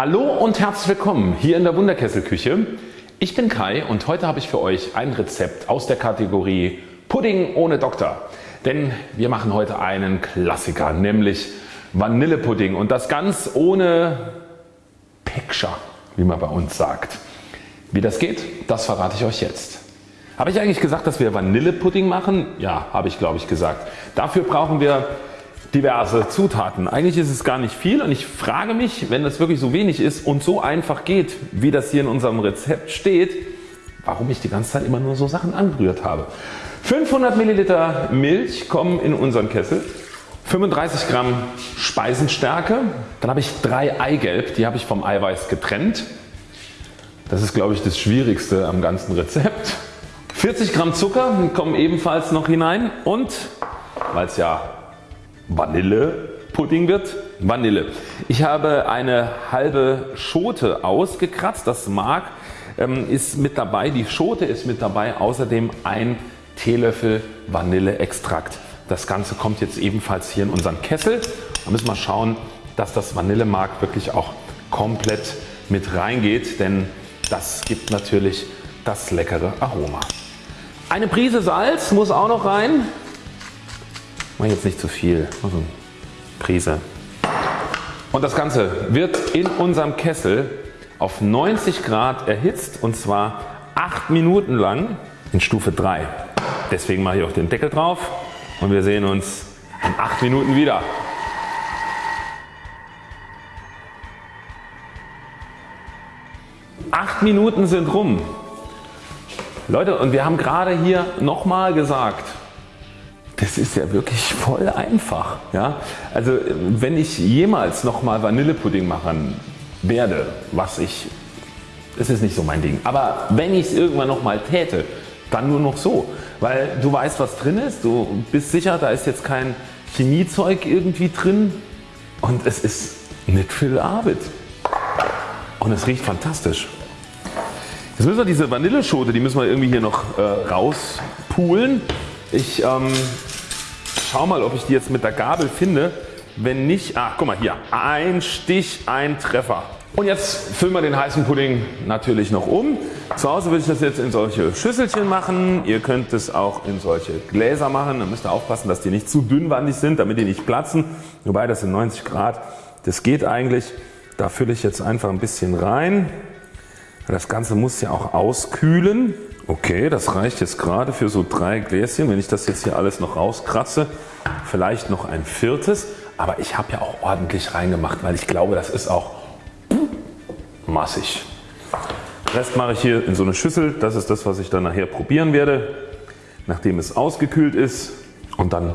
Hallo und herzlich willkommen hier in der Wunderkesselküche. Ich bin Kai und heute habe ich für euch ein Rezept aus der Kategorie Pudding ohne Doktor. Denn wir machen heute einen Klassiker, nämlich Vanillepudding und das ganz ohne Picture, wie man bei uns sagt. Wie das geht, das verrate ich euch jetzt. Habe ich eigentlich gesagt dass wir Vanillepudding machen? Ja habe ich glaube ich gesagt. Dafür brauchen wir diverse Zutaten. Eigentlich ist es gar nicht viel und ich frage mich wenn das wirklich so wenig ist und so einfach geht wie das hier in unserem Rezept steht, warum ich die ganze Zeit immer nur so Sachen angerührt habe. 500 Milliliter Milch kommen in unseren Kessel, 35 Gramm Speisenstärke, dann habe ich drei Eigelb, die habe ich vom Eiweiß getrennt. Das ist glaube ich das schwierigste am ganzen Rezept. 40 Gramm Zucker kommen ebenfalls noch hinein und weil es ja Vanillepudding wird, Vanille. Ich habe eine halbe Schote ausgekratzt, das Mark ähm, ist mit dabei, die Schote ist mit dabei, außerdem ein Teelöffel Vanilleextrakt. Das Ganze kommt jetzt ebenfalls hier in unseren Kessel. Da müssen wir schauen dass das Vanillemark wirklich auch komplett mit reingeht, denn das gibt natürlich das leckere Aroma. Eine Prise Salz muss auch noch rein. Mach jetzt nicht zu viel, also Prise. Und das Ganze wird in unserem Kessel auf 90 Grad erhitzt und zwar 8 Minuten lang in Stufe 3. Deswegen mache ich auch den Deckel drauf und wir sehen uns in 8 Minuten wieder. Acht Minuten sind rum. Leute und wir haben gerade hier nochmal gesagt, das ist ja wirklich voll einfach. Ja? Also wenn ich jemals nochmal Vanillepudding machen werde, was ich, das ist nicht so mein Ding, aber wenn ich es irgendwann nochmal täte, dann nur noch so. Weil du weißt was drin ist, du bist sicher da ist jetzt kein Chemiezeug irgendwie drin und es ist nicht viel Arbeit. Und es riecht fantastisch. Jetzt müssen wir diese Vanilleschote, die müssen wir irgendwie hier noch äh, rauspulen. Ich ähm, schau mal ob ich die jetzt mit der Gabel finde. Wenn nicht, ach guck mal hier, ein Stich, ein Treffer. Und jetzt füllen wir den heißen Pudding natürlich noch um. Zu Hause würde ich das jetzt in solche Schüsselchen machen. Ihr könnt es auch in solche Gläser machen. Da müsst ihr aufpassen dass die nicht zu dünnwandig sind damit die nicht platzen. Wobei das sind 90 Grad. Das geht eigentlich. Da fülle ich jetzt einfach ein bisschen rein. Das Ganze muss ja auch auskühlen. Okay, das reicht jetzt gerade für so drei Gläschen. Wenn ich das jetzt hier alles noch rauskratze, vielleicht noch ein viertes. Aber ich habe ja auch ordentlich reingemacht, weil ich glaube das ist auch massig. Rest mache ich hier in so eine Schüssel. Das ist das was ich dann nachher probieren werde, nachdem es ausgekühlt ist und dann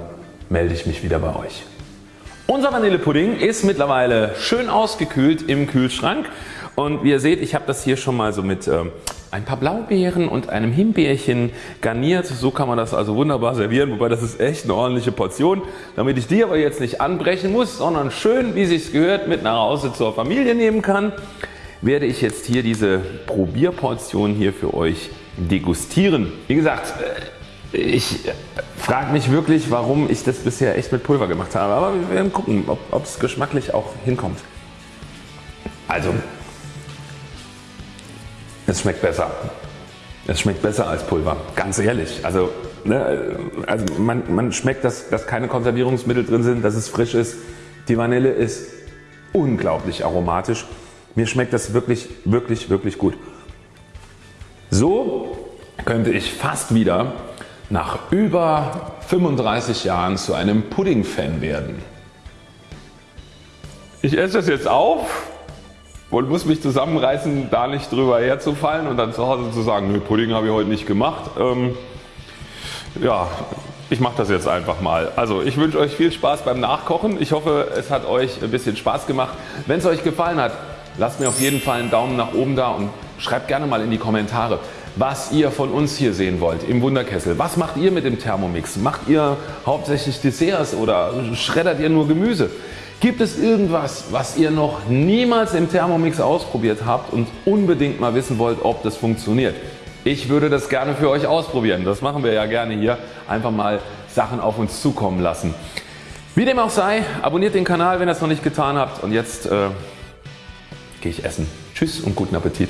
melde ich mich wieder bei euch. Unser Vanillepudding ist mittlerweile schön ausgekühlt im Kühlschrank und wie ihr seht ich habe das hier schon mal so mit ähm, ein paar Blaubeeren und einem Himbeerchen garniert. So kann man das also wunderbar servieren, wobei das ist echt eine ordentliche Portion. Damit ich die aber jetzt nicht anbrechen muss, sondern schön wie sich's gehört mit nach Hause zur Familie nehmen kann, werde ich jetzt hier diese Probierportion hier für euch degustieren. Wie gesagt, äh, ich frage mich wirklich warum ich das bisher echt mit Pulver gemacht habe, aber wir werden gucken ob es geschmacklich auch hinkommt. Also es schmeckt besser. Es schmeckt besser als Pulver, ganz ehrlich. Also, ne, also man, man schmeckt dass, dass keine Konservierungsmittel drin sind, dass es frisch ist. Die Vanille ist unglaublich aromatisch. Mir schmeckt das wirklich wirklich wirklich gut. So könnte ich fast wieder nach über 35 Jahren zu einem Pudding Fan werden. Ich esse das jetzt auf und muss mich zusammenreißen da nicht drüber herzufallen und dann zu Hause zu sagen nö Pudding habe ich heute nicht gemacht. Ähm, ja, ich mache das jetzt einfach mal. Also ich wünsche euch viel Spaß beim Nachkochen. Ich hoffe es hat euch ein bisschen Spaß gemacht. Wenn es euch gefallen hat lasst mir auf jeden Fall einen Daumen nach oben da und schreibt gerne mal in die Kommentare was ihr von uns hier sehen wollt im Wunderkessel. Was macht ihr mit dem Thermomix? Macht ihr hauptsächlich Desserts oder schreddert ihr nur Gemüse? Gibt es irgendwas was ihr noch niemals im Thermomix ausprobiert habt und unbedingt mal wissen wollt ob das funktioniert? Ich würde das gerne für euch ausprobieren. Das machen wir ja gerne hier. Einfach mal Sachen auf uns zukommen lassen. Wie dem auch sei, abonniert den Kanal wenn ihr es noch nicht getan habt und jetzt äh, gehe ich essen. Tschüss und guten Appetit.